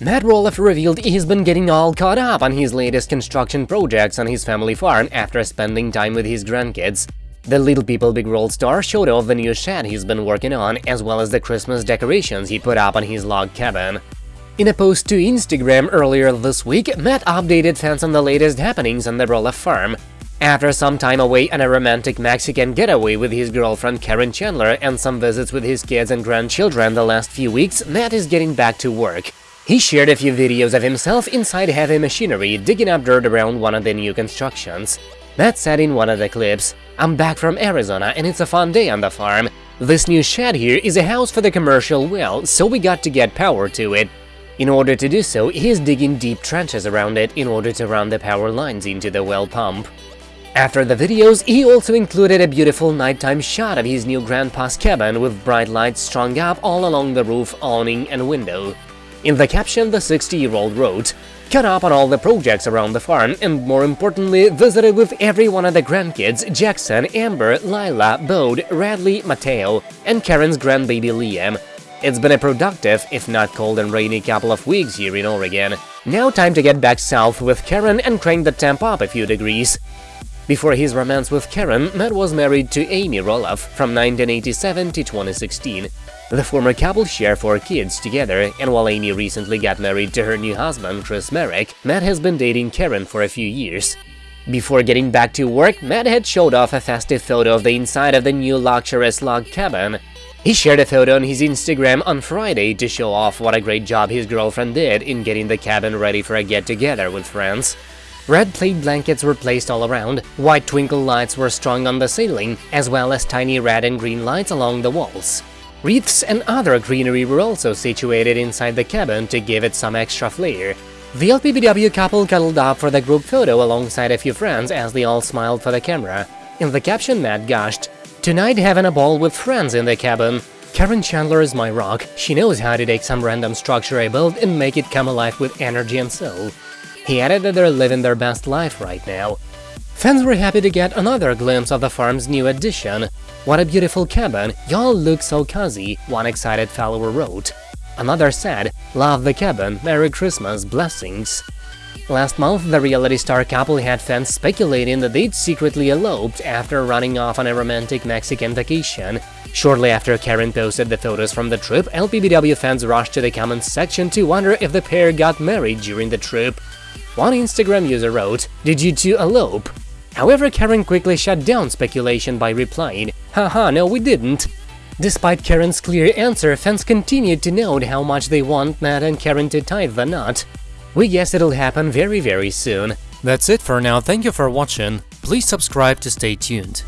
Matt Roloff revealed he's been getting all caught up on his latest construction projects on his family farm after spending time with his grandkids. The Little People Big World star showed off the new shed he's been working on, as well as the Christmas decorations he put up on his log cabin. In a post to Instagram earlier this week, Matt updated fans on the latest happenings on the Roloff farm. After some time away on a romantic Mexican getaway with his girlfriend Karen Chandler and some visits with his kids and grandchildren the last few weeks, Matt is getting back to work. He shared a few videos of himself inside heavy machinery digging up dirt around one of the new constructions. That said in one of the clips, I'm back from Arizona and it's a fun day on the farm. This new shed here is a house for the commercial well, so we got to get power to it. In order to do so, he's digging deep trenches around it in order to run the power lines into the well pump. After the videos, he also included a beautiful nighttime shot of his new grandpa's cabin with bright lights strung up all along the roof, awning and window. In the caption, the 60-year-old wrote, Cut up on all the projects around the farm and, more importantly, visited with every one of the grandkids Jackson, Ember, Lila, Bode, Radley, Mateo, and Karen's grandbaby Liam. It's been a productive, if not cold and rainy couple of weeks here in Oregon. Now time to get back south with Karen and crank the temp up a few degrees. Before his romance with Karen, Matt was married to Amy Roloff from 1987 to 2016. The former couple share four kids together, and while Amy recently got married to her new husband, Chris Marek, Matt has been dating Karen for a few years. Before getting back to work, Matt had showed off a festive photo of the inside of the new luxurious log cabin. He shared a photo on his Instagram on Friday to show off what a great job his girlfriend did in getting the cabin ready for a get-together with friends. Red plaid blankets were placed all around, white twinkle lights were strung on the ceiling, as well as tiny red and green lights along the walls. Wreaths and other greenery were also situated inside the cabin to give it some extra flair. The LPBW couple cuddled up for the group photo alongside a few friends as they all smiled for the camera. In the caption, Matt gushed, Tonight having a ball with friends in the cabin. Karen Chandler is my rock, she knows how to take some random structure I built and make it come alive with energy and soul. He added that they're living their best life right now. Fans were happy to get another glimpse of the farm's new addition. What a beautiful cabin, y'all look so cozy, one excited follower wrote. Another said, love the cabin, Merry Christmas, blessings. Last month, the reality star couple had fans speculating that they'd secretly eloped after running off on a romantic Mexican vacation. Shortly after Karen posted the photos from the trip, LPBW fans rushed to the comments section to wonder if the pair got married during the trip. One Instagram user wrote, Did you two elope? However, Karen quickly shut down speculation by replying, Haha, no we didn't. Despite Karen's clear answer, fans continued to note how much they want Matt and Karen to tie the knot. We guess it'll happen very very soon. That's it for now, thank you for watching, please subscribe to stay tuned.